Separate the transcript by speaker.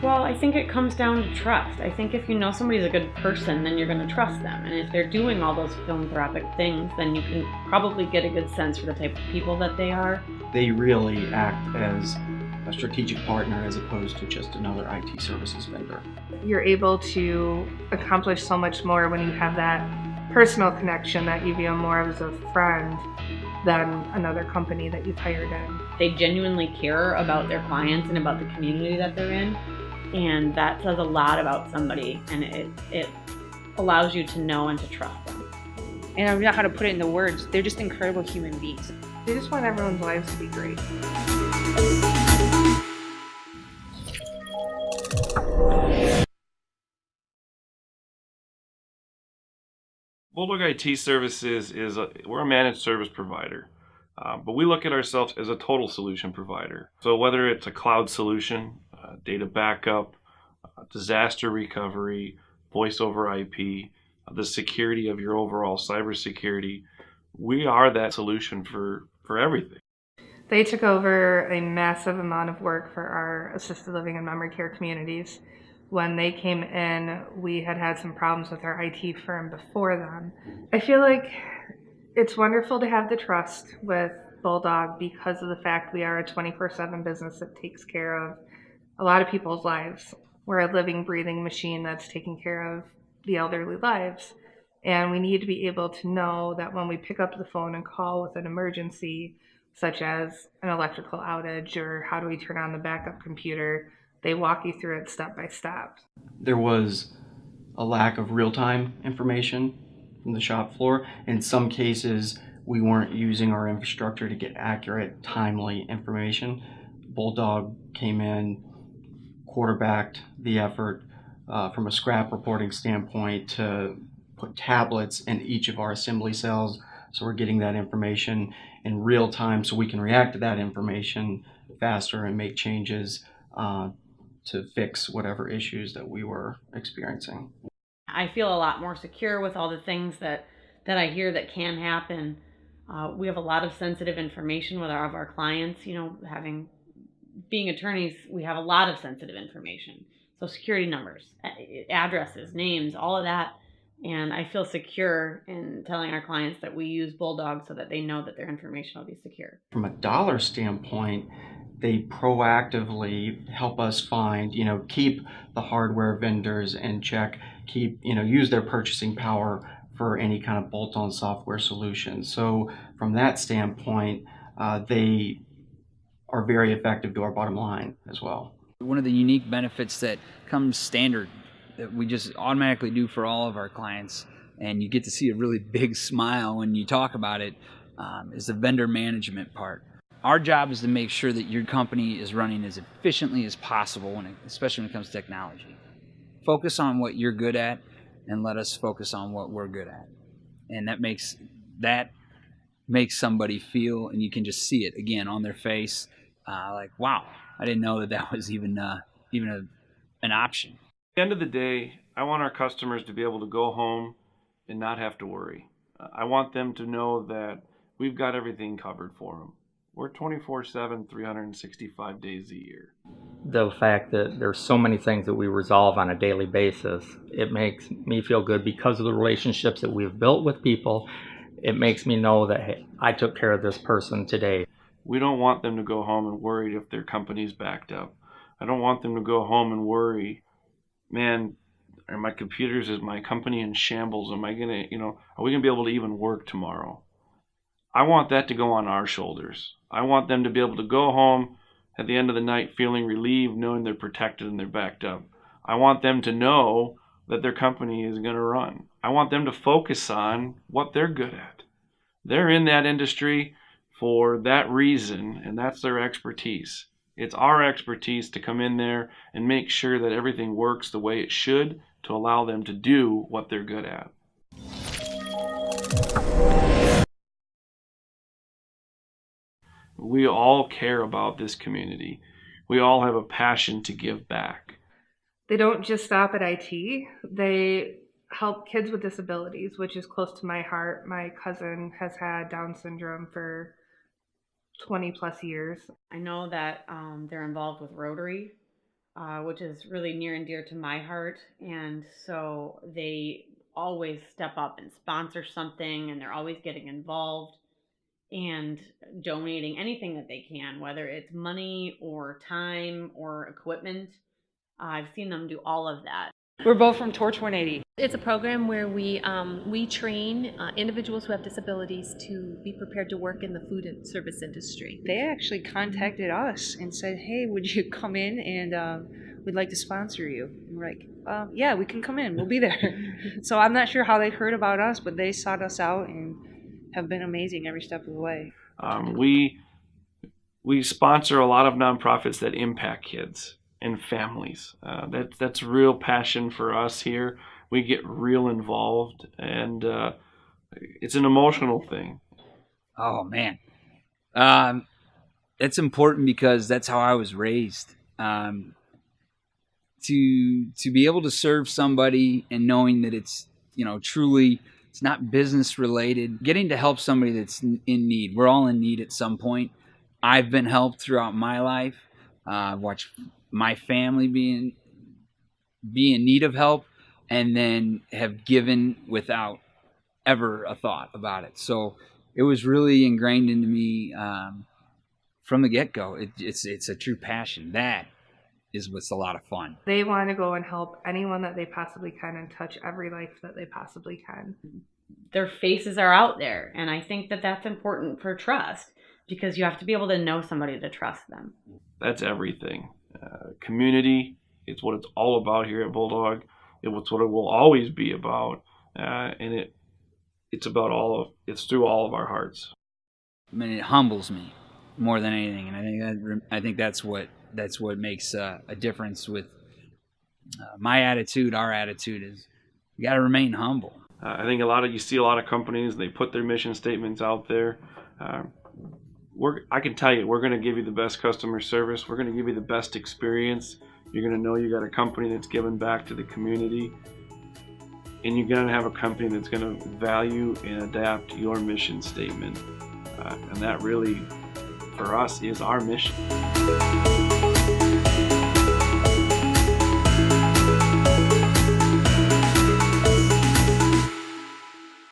Speaker 1: Well, I think it comes down to trust. I think if you know somebody's a good person, then you're going to trust them. And if they're doing all those philanthropic things, then you can probably get a good sense for the type of people that they are.
Speaker 2: They really act as a strategic partner as opposed to just another IT services vendor.
Speaker 3: You're able to accomplish so much more when you have that personal connection that you feel more as a friend than another company that you've hired in.
Speaker 1: They genuinely care about their clients and about the community that they're in. And that says a lot about somebody and it, it allows you to know and to trust them.
Speaker 4: And I don't know how to put it into words. They're just incredible human beings.
Speaker 3: They just want everyone's lives to be great.
Speaker 5: Bulldog IT Services is a, we're a managed service provider, uh, but we look at ourselves as a total solution provider. So whether it's a cloud solution, uh, data backup, uh, disaster recovery, voice over IP, uh, the security of your overall cybersecurity, we are that solution for for everything.
Speaker 3: They took over a massive amount of work for our assisted living and memory care communities. When they came in, we had had some problems with our IT firm before them. I feel like it's wonderful to have the trust with Bulldog because of the fact we are a 24 7 business that takes care of a lot of people's lives. We're a living, breathing machine that's taking care of the elderly lives. And we need to be able to know that when we pick up the phone and call with an emergency, such as an electrical outage or how do we turn on the backup computer, they walk you through it step by step.
Speaker 2: There was a lack of real-time information from the shop floor. In some cases, we weren't using our infrastructure to get accurate, timely information. Bulldog came in, quarterbacked the effort uh, from a scrap reporting standpoint to put tablets in each of our assembly cells so we're getting that information in real time so we can react to that information faster and make changes uh, to fix whatever issues that we were experiencing.
Speaker 1: I feel a lot more secure with all the things that, that I hear that can happen. Uh, we have a lot of sensitive information with our, of our clients. You know, having being attorneys, we have a lot of sensitive information. So security numbers, addresses, names, all of that and I feel secure in telling our clients that we use Bulldog so that they know that their information will be secure.
Speaker 2: From a dollar standpoint, they proactively help us find, you know, keep the hardware vendors in check, keep, you know, use their purchasing power for any kind of bolt-on software solution. So from that standpoint, uh, they are very effective to our bottom line as well.
Speaker 6: One of the unique benefits that comes standard that we just automatically do for all of our clients, and you get to see a really big smile when you talk about it, um, is the vendor management part. Our job is to make sure that your company is running as efficiently as possible, when it, especially when it comes to technology. Focus on what you're good at, and let us focus on what we're good at, and that makes that makes somebody feel, and you can just see it again on their face, uh, like, "Wow, I didn't know that that was even uh, even a, an option."
Speaker 5: The end of the day, I want our customers to be able to go home and not have to worry. I want them to know that we've got everything covered for them. We're 24 7, 365 days a year.
Speaker 7: The fact that there's so many things that we resolve on a daily basis, it makes me feel good because of the relationships that we've built with people. It makes me know that hey, I took care of this person today.
Speaker 5: We don't want them to go home and worry if their company's backed up. I don't want them to go home and worry man, are my computers, is my company in shambles? Am I going to, you know, are we going to be able to even work tomorrow? I want that to go on our shoulders. I want them to be able to go home at the end of the night feeling relieved, knowing they're protected and they're backed up. I want them to know that their company is going to run. I want them to focus on what they're good at. They're in that industry for that reason, and that's their expertise. It's our expertise to come in there and make sure that everything works the way it should to allow them to do what they're good at. We all care about this community. We all have a passion to give back.
Speaker 3: They don't just stop at IT. They help kids with disabilities, which is close to my heart. My cousin has had Down syndrome for 20 plus years.
Speaker 1: I know that um, they're involved with Rotary, uh, which is really near and dear to my heart. And so they always step up and sponsor something, and they're always getting involved and donating anything that they can, whether it's money or time or equipment. I've seen them do all of that.
Speaker 4: We're both from Torch 180.
Speaker 8: It's a program where we um, we train uh, individuals who have disabilities to be prepared to work in the food and service industry.
Speaker 4: They actually contacted us and said, "Hey, would you come in and um, we'd like to sponsor you?" And we're like, um, "Yeah, we can come in. We'll be there." so I'm not sure how they heard about us, but they sought us out and have been amazing every step of the way.
Speaker 5: Um, we we sponsor a lot of nonprofits that impact kids and families. Uh, that that's real passion for us here. We get real involved, and uh, it's an emotional thing.
Speaker 6: Oh man, um, it's important because that's how I was raised. Um, to to be able to serve somebody and knowing that it's you know truly it's not business related. Getting to help somebody that's in need. We're all in need at some point. I've been helped throughout my life. Uh, I've watched my family be in, be in need of help and then have given without ever a thought about it. So it was really ingrained into me um, from the get go. It, it's it's a true passion. That is what's a lot of fun.
Speaker 3: They want to go and help anyone that they possibly can and touch every life that they possibly can.
Speaker 1: Their faces are out there, and I think that that's important for trust because you have to be able to know somebody to trust them.
Speaker 5: That's everything. Uh, community it's what it's all about here at Bulldog. It's what it will always be about, uh, and it it's about all of it's through all of our hearts.
Speaker 6: I mean, it humbles me more than anything, and I think that I think that's what that's what makes uh, a difference with uh, my attitude. Our attitude is you got to remain humble.
Speaker 5: Uh, I think a lot of you see a lot of companies they put their mission statements out there. We're, I can tell you, we're going to give you the best customer service. We're going to give you the best experience. You're going to know you got a company that's giving back to the community, and you're going to have a company that's going to value and adapt your mission statement. Uh, and that really, for us, is our mission.